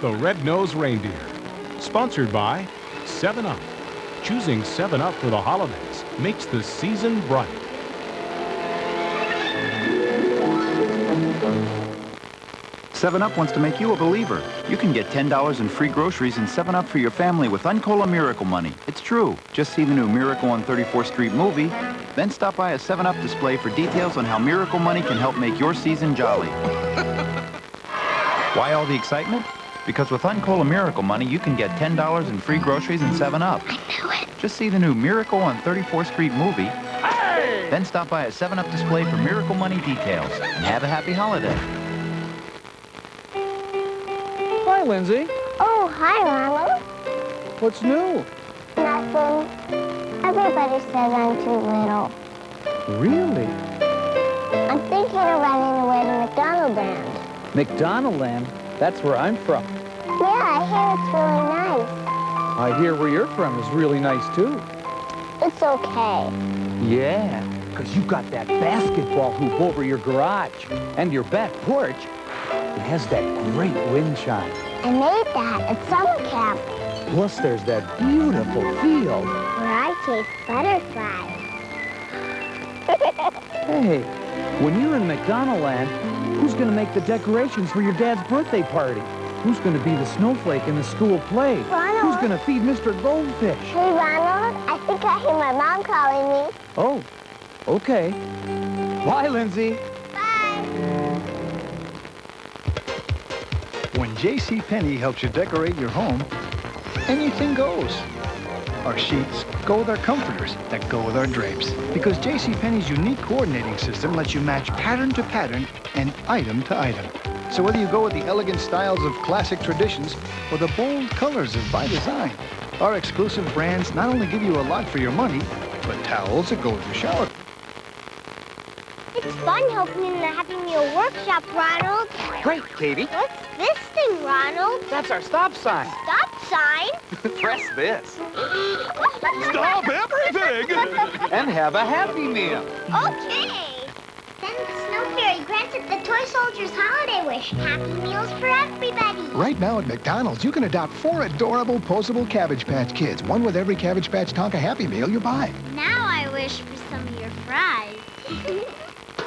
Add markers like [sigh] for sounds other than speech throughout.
the Red-Nosed Reindeer. Sponsored by 7-Up. Choosing 7-Up for the holidays makes the season bright. Seven Up wants to make you a believer. You can get $10 in free groceries and 7 Up for your family with Uncola Miracle Money. It's true. Just see the new Miracle on 34th Street movie. Then stop by a 7 Up display for details on how Miracle Money can help make your season jolly. [laughs] Why all the excitement? Because with Uncola Miracle Money, you can get $10 in free groceries and 7 Up. I knew it. Just see the new Miracle on 34th Street movie. Hey! Then stop by a 7 Up display for Miracle Money details. And have a happy holiday. Hi, Lindsay. Oh, hi, Ronald. What's new? Nothing. Everybody says I'm too little. Really? I'm thinking of running away to McDonald Land. McDonaldland? That's where I'm from. Yeah, I hear it's really nice. I hear where you're from is really nice, too. It's okay. Yeah, because you got that basketball hoop over your garage and your back porch. It has that great wind chime. I made that at summer camp Plus, there's that beautiful field. where I chase butterflies. Hey, when you're in McDonaldland, who's going to make the decorations for your dad's birthday party? Who's going to be the snowflake in the school play? Ronald. Who's going to feed Mr. Goldfish? Hey, Ronald, I think I hear my mom calling me. Oh, okay. Bye, Lindsay. Bye. When J.C. Penney helps you decorate your home, anything goes. Our sheets go with our comforters that go with our drapes. Because J.C. Penney's unique coordinating system lets you match pattern to pattern and item to item. So whether you go with the elegant styles of classic traditions or the bold colors of by design, our exclusive brands not only give you a lot for your money, but towels that go with your shower. It's fun helping in the Happy Meal workshop, Ronald. Great, Katie. What's this thing, Ronald? That's our stop sign. Stop sign? [laughs] Press this [gasps] Stop everything! [laughs] and have a happy meal. Okay. Then the granted the Toy Soldiers holiday wish. Happy Meals for everybody. Right now at McDonald's, you can adopt four adorable posable Cabbage Patch Kids, one with every Cabbage Patch Tonka Happy Meal you buy. Now I wish for some of your fries. [laughs]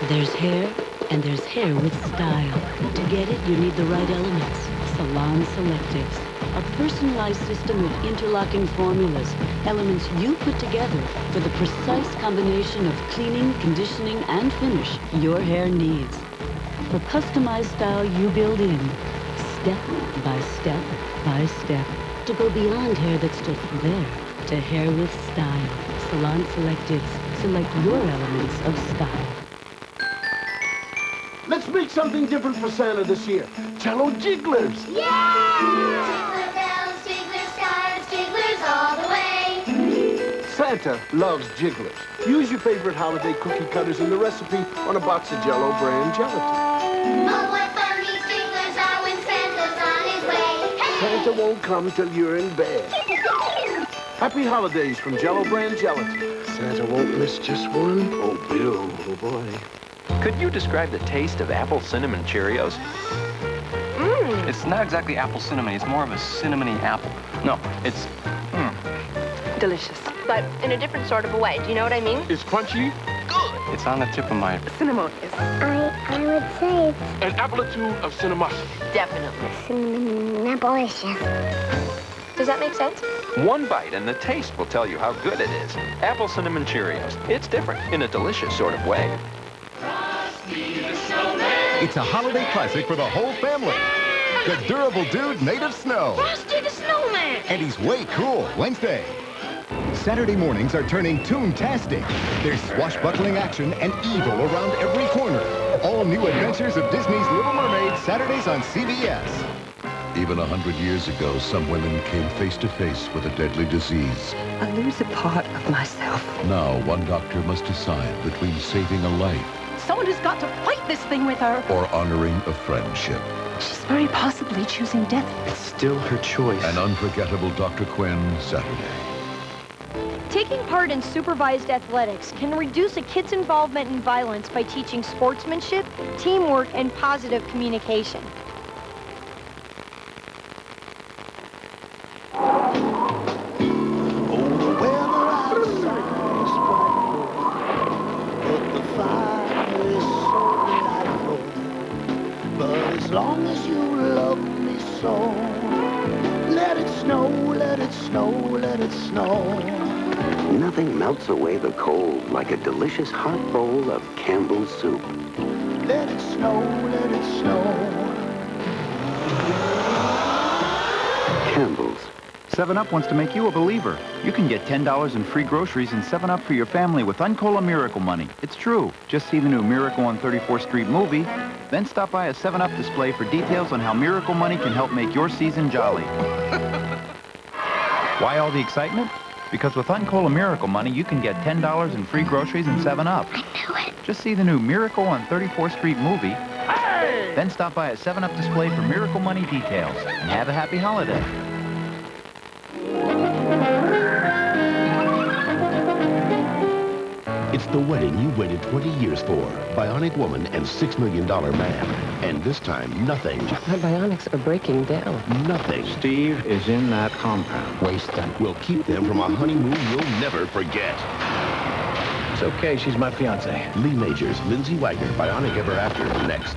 There's hair, and there's hair with style. To get it, you need the right elements. Salon Selectives. A personalized system of interlocking formulas. Elements you put together for the precise combination of cleaning, conditioning, and finish your hair needs. For customized style you build in. Step by step by step. To go beyond hair that's just there. To hair with style. Salon Selectives. Select your elements of style. Let's make something different for Santa this year. Jello jigglers. Jiggler Santa loves jigglers. Use your favorite holiday cookie cutters in the recipe on a box of Jello brand gelatin. Oh, what fun these jigglers are when Santa's on his way. Hey! Santa won't come till you're in bed. Happy holidays from Jello brand gelatin. Santa won't miss just one. Oh, Bill, oh boy. Could you describe the taste of apple cinnamon Cheerios? Mm. It's not exactly apple cinnamon. It's more of a cinnamony apple. No, it's Delicious, but in a different sort of a way. Do you know what I mean? It's crunchy, Good. it's on the tip of my. Cinnamon is I, I would say it's an amplitude of cinnamosity. definitely. cinnamon-delicious. Does that make sense? One bite and the taste will tell you how good it is. Apple cinnamon Cheerios. It's different in a delicious sort of way. It's a holiday classic for the whole family. The durable dude made of snow. Frosty the Snowman. And he's way cool Wednesday. Saturday mornings are turning toon-tastic. There's swashbuckling action and evil around every corner. All new adventures of Disney's Little Mermaid, Saturdays on CBS. Even a hundred years ago, some women came face to face with a deadly disease. I lose a part of myself. Now, one doctor must decide between saving a life Someone who's got to fight this thing with her. or honoring a friendship. She's very possibly choosing death. It's still her choice. An unforgettable Dr. Quinn, Saturday. Taking part in supervised athletics can reduce a kid's involvement in violence by teaching sportsmanship, teamwork, and positive communication. snow, let it snow, let it snow. Nothing melts away the cold like a delicious hot bowl of Campbell's soup. Let it snow, let it snow. Campbell's. 7-Up wants to make you a believer. You can get $10 in free groceries and 7-Up for your family with Uncola Miracle money. It's true. Just see the new Miracle on 34th Street movie, then stop by a 7-Up display for details on how Miracle money can help make your season jolly. [laughs] Why all the excitement? Because with Uncola Miracle money, you can get $10 in free groceries and 7-Up. I knew it. Just see the new Miracle on 34th Street movie, Hey! then stop by a 7-Up display for Miracle money details. And have a happy holiday. It's the wedding you waited 20 years for. Bionic Woman and $6 Million Man. And this time, nothing. My bionics are breaking down. Nothing. Steve is in that compound. Wasted. Will keep them from a honeymoon you'll never forget. It's okay, she's my fiance. Lee Majors, Lindsay Wagner, Bionic Ever After, next.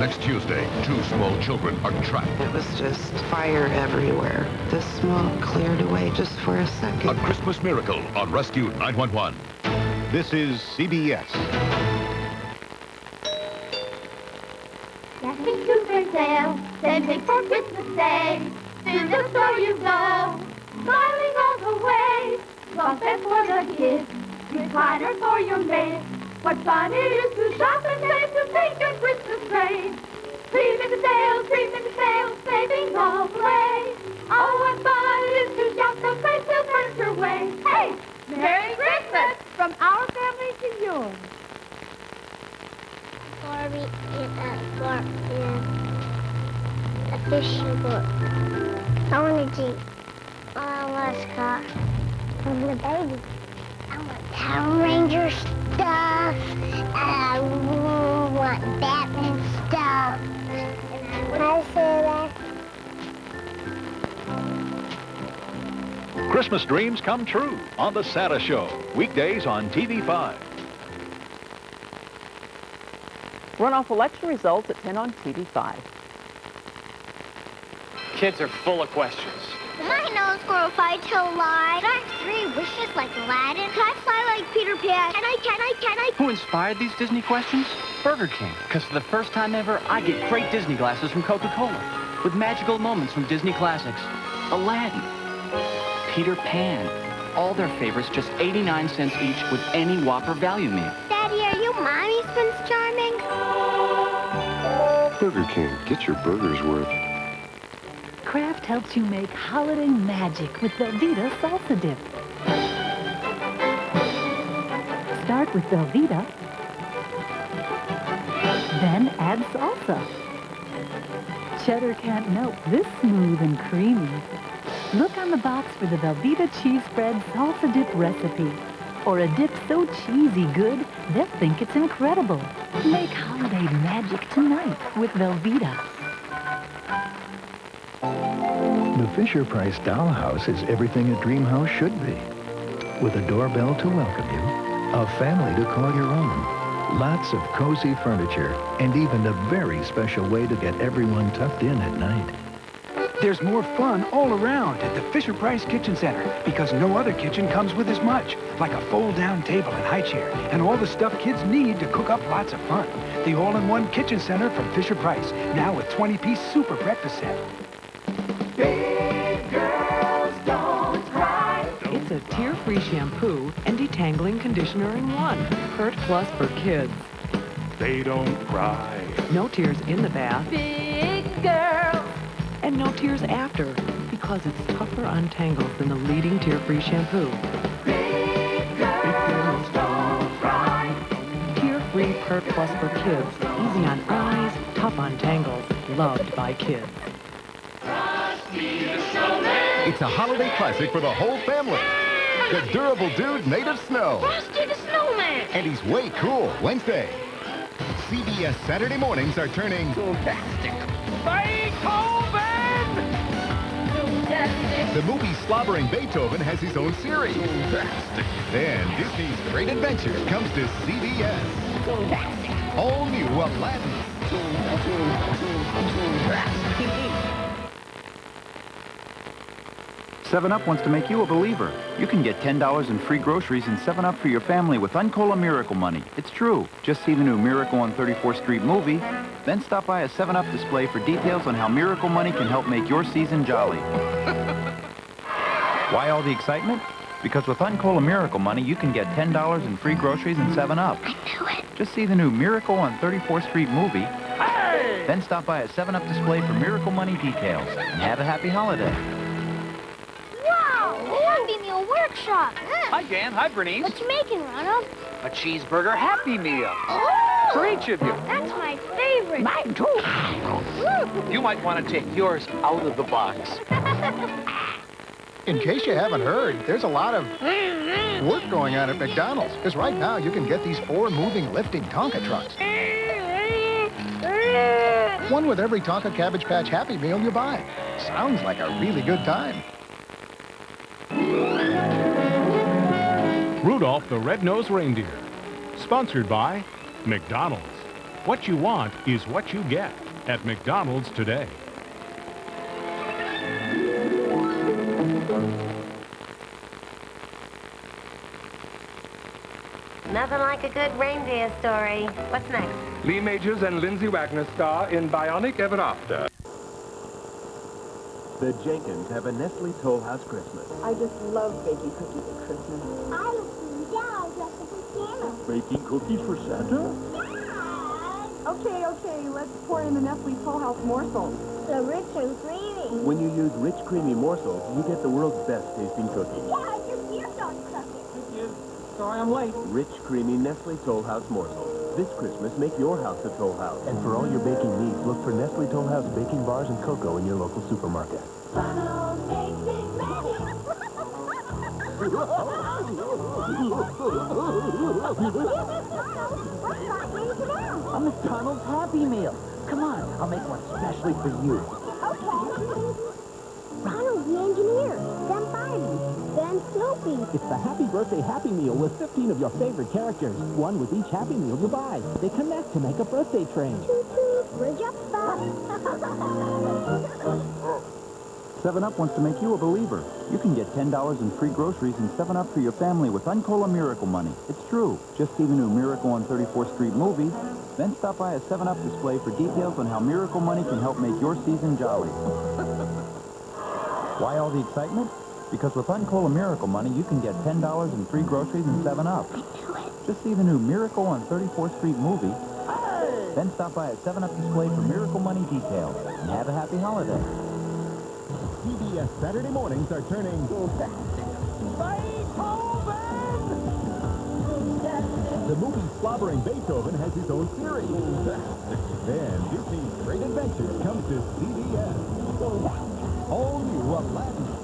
Next Tuesday, two small children are trapped. It was just fire everywhere. The smoke cleared away just for a second. A Christmas miracle on Rescue 911. This is CBS. Dancing to tail, saving for Christmas Day. To the store you go, smiling all the way. Buffet for the kids, recliner for your maid. What fun it is to shop and save to take your Christmas trade. Cream in the sale, cream in the sale, savings all the way. Oh, what fun it is to shop, price will turn your way. Hey, Merry Christmas from our family to yours. Barbie in a bar in a fishing boat. I want a Jeep. I want a car. I want a baby. I want Power Ranger stuff. Christmas dreams come true on The Santa Show, weekdays on TV5. Runoff election results at 10 on TV5. Kids are full of questions. Am I a nose squirrel if I tell a lie? Can I have three wishes like Aladdin? Can I fly like Peter Pan? Can I, can I, can I? Who inspired these Disney questions? Burger King. Because for the first time ever, I get great Disney glasses from Coca-Cola. With magical moments from Disney classics. Aladdin. Peter Pan. All their favorites just 89 cents each with any Whopper value meal. Daddy, are you Mommy's Prince Charming? Burger King. Get your burger's worth. Kraft helps you make holiday magic with Velveeta salsa dip. Start with Velveeta, then add salsa. Cheddar can't melt this smooth and creamy. Look on the box for the Velveeta cheese spread salsa dip recipe. Or a dip so cheesy good, they'll think it's incredible. Make holiday magic tonight with Velveeta. The Fisher-Price dollhouse is everything a dream house should be. With a doorbell to welcome you, a family to call your own, lots of cozy furniture, and even a very special way to get everyone tucked in at night. There's more fun all around at the Fisher-Price Kitchen Center because no other kitchen comes with as much, like a fold-down table and high chair, and all the stuff kids need to cook up lots of fun. The all-in-one Kitchen Center from Fisher-Price, now with 20-piece super breakfast set. Big girls don't cry. It's a tear-free shampoo and detangling conditioner in one. Pert Plus for kids. They don't cry. No tears in the bath Big girls. And no tears after because it's tougher on tangles than the leading tear-free shampoo. Big girls don't cry. Tear-free Pert Plus for kids. Easy on eyes, tough on tangles, loved by kids. It's a holiday classic for the whole family. The durable dude made of snow. Frosty the Snowman. And he's way cool. Wednesday. CBS Saturday mornings are turning Beethoven. The movie Slobbering Beethoven has his own series. Then Disney's Great Adventure comes to CBS. All new Aladdin. 7-Up wants to make you a believer. You can get $10 in free groceries and 7-Up for your family with Uncola Miracle Money. It's true. Just see the new Miracle on 34th Street movie then stop by a 7-Up display for details on how Miracle Money can help make your season jolly. [laughs] Why all the excitement? Because with Uncola Miracle Money, you can get $10 in free groceries and 7-Up. I knew it. Just see the new Miracle on 34th Street movie, Hey! then stop by a 7-Up display for Miracle Money details. And have a happy holiday. Wow! Happy Meal Workshop. Hi, Dan. Hi, Bernice. What you making, Ronald? A cheeseburger Happy Meal. Oh! For each of you. That's my favorite. Mine too. You might want to take yours out of the box. [laughs] In case you haven't heard, there's a lot of work going on at McDonald's. Because right now, you can get these four moving, lifting Tonka trucks. One with every Tonka Cabbage Patch Happy Meal you buy. Sounds like a really good time. Rudolph the Red-Nosed Reindeer. Sponsored by McDonald's. What you want is what you get at McDonald's today. Nothing like a good reindeer story. What's next? Lee Majors and Lindsay Wagner star in Bionic Ever After. The Jenkins have a Nestle Toll House Christmas. I just love baking cookies at Christmas. I was down dressed up as Santa. Baking cookies for Santa? Okay, okay, let's pour in the Nestle Toll House morsels. So rich and creamy. When you use rich, creamy morsels, you get the world's best tasting cookies. Yeah, just your dog cookies. Sorry I'm late. Rich, creamy Nestle Toll House morsels. This Christmas, make your house a Toll House. And for all your baking needs, look for Nestle Toll House baking bars and cocoa in your local supermarket. A McDonald's Happy Meal. Come on, I'll make one specially for you. Okay. Ronald the engineer, then Barney, then Snoopy. It's the Happy Birthday Happy Meal with 15 of your favorite characters. One with each Happy Meal you buy. They connect to make a birthday train. Toot toot, bridge up stop. [laughs] 7-Up wants to make you a believer. You can get $10 in free groceries and 7-Up for your family with Uncola Miracle Money. It's true. Just see the new Miracle on 34th Street movie, then stop by a 7-Up display for details on how Miracle Money can help make your season jolly. [laughs] Why all the excitement? Because with Uncola Miracle Money, you can get $10 in free groceries and 7-Up. Just see the new Miracle on 34th Street movie, then stop by a 7-Up display for Miracle Money details. And have a happy holiday. CBS Saturday mornings are turning... The movie Slobbering Beethoven has his own series. then Disney's Great Adventures comes to CBS. All new Aladdin.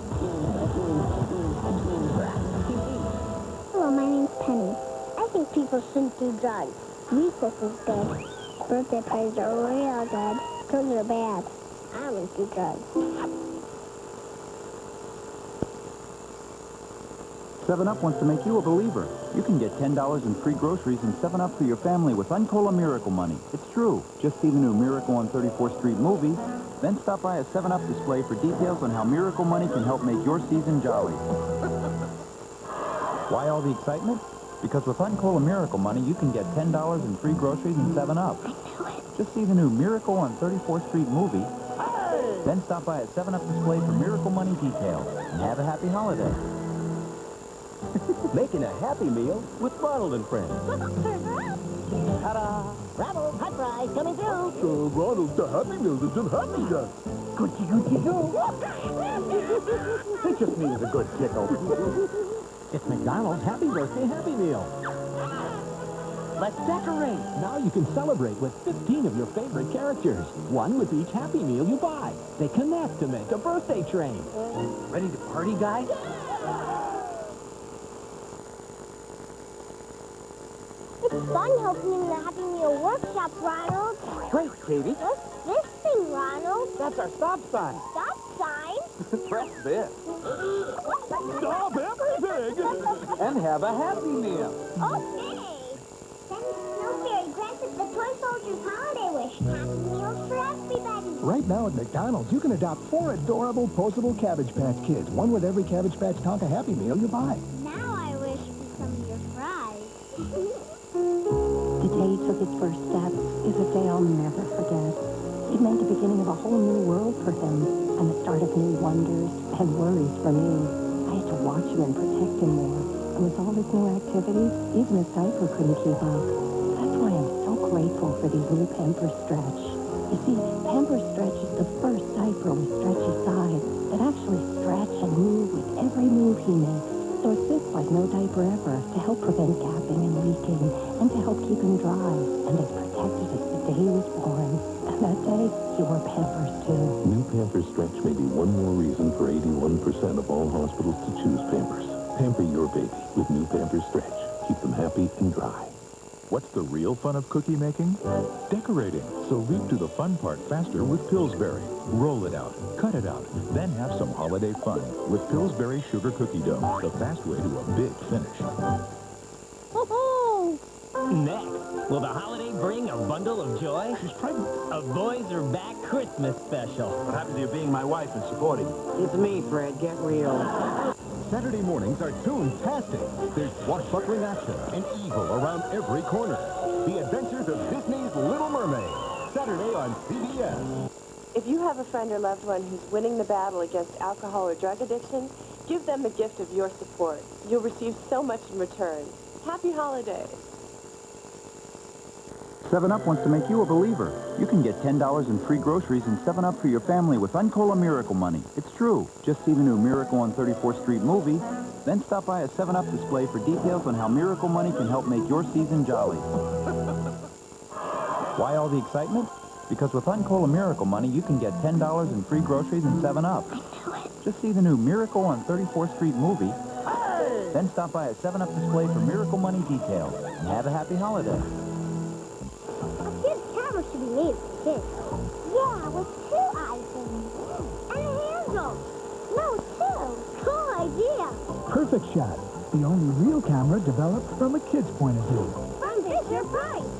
Hello, my name's Penny. I think people shouldn't do drugs. Recess is good. Birthday parties are real good. Drugs are bad. I wouldn't do drugs. 7-Up wants to make you a believer. You can get $10 in free groceries and 7-Up for your family with Uncola Miracle Money. It's true. Just see the new Miracle on 34th Street movie, then stop by a 7-Up display for details on how Miracle Money can help make your season jolly. [laughs] Why all the excitement? Because with Uncola Miracle Money, you can get $10 in free groceries and 7-Up. Just see the new Miracle on 34th Street movie, then stop by a 7-Up display for Miracle Money details. And have a happy holiday. [laughs] Making a Happy Meal with Ronald and Friends. [laughs] Ta-da! Bravo, hot fries coming through. Uh, Ronald, the Happy Meal isn't happy yet. Goody, goody, go. It just needs a good tickle. [laughs] it's McDonald's Happy Birthday Happy Meal. Let's decorate. Now you can celebrate with 15 of your favorite characters. One with each Happy Meal you buy. They connect to make a birthday train. Ready to party, guys? It's fun helping in the Happy Meal workshop, Ronald. Great, Katie. What's this thing, Ronald? That's our stop sign. Stop sign? [laughs] Press this. Stop everything! And have a Happy Meal. Okay. Then Snowberry grants us the Toy Soldiers holiday wish. Happy meals for everybody. Right now at McDonald's, you can adopt four adorable postable Cabbage Patch Kids, one with every Cabbage Patch Tonka Happy Meal you buy. Is a day I'll never forget. It meant the beginning of a whole new world for him, and the start of new wonders and worries for me. I had to watch him and protect him more. And with all his new activities, even his diaper couldn't keep up. That's why I'm so grateful for these new Pampers Stretch. You see, Pampers Stretch is the first diaper with stretchy sides that actually stretch and move with every move he makes. So it fits like no diaper ever to help prevent gapping and leaking and to help keep him dry and as protected as the day he was born. And that day, he wore Pampers too. New Pampers Stretch may be one more reason for 81% of all hospitals to choose Pampers. Pamper your baby with new Pampers Stretch. Keep them happy and dry. What's the real fun of cookie making? Decorating. So leap to the fun part faster with Pillsbury. Roll it out, cut it out, then have some holiday fun with Pillsbury Sugar Cookie Dough, the fast way to a big finish. Next, will the holiday bring a bundle of joy? She's pregnant. A Boys Are Back Christmas special. What happens to you being my wife and supporting you? It's me, Fred. Get real. Saturday mornings are Toon-tastic. There's swashbuckling action and evil around every corner. The Adventures of Disney's Little Mermaid. Saturday on CBS. If you have a friend or loved one who's winning the battle against alcohol or drug addiction, give them the gift of your support. You'll receive so much in return. Happy holidays. 7-Up wants to make you a believer. You can get $10 in free groceries and 7-Up for your family with Uncola Miracle Money. It's true. Just see the new Miracle on 34th Street movie. Then stop by a 7-Up display for details on how Miracle Money can help make your season jolly. Why all the excitement? Because with Uncola Miracle Money, you can get $10 in free groceries and 7-Up. Just see the new Miracle on 34th Street movie. Then stop by a 7-Up display for Miracle Money details. And have a happy holiday. This camera should be made for kids. Yeah, with two items. And a handle. No, two. Cool idea. Perfect shot. The only real camera developed from a kid's point of view. From Fisher Price.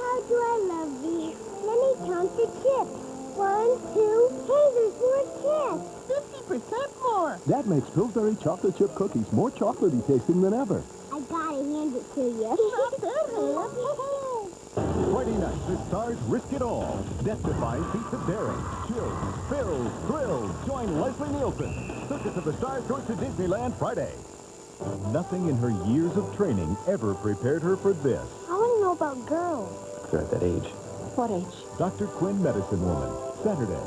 How do I love thee? Let me count the chips. One, two, hey, there's more chips. 50% more. That makes Pillsbury chocolate chip cookies more chocolatey tasting than ever. I gotta hand it to you. [laughs] Friday night, the stars risk it all. Death defying feats of daring. Chills, thrills, thrills. Join Leslie Nielsen. Circus of the Stars goes to Disneyland Friday. Nothing in her years of training ever prepared her for this. I want to know about girls. They're at that age. What age? Dr. Quinn Medicine Woman. Saturday,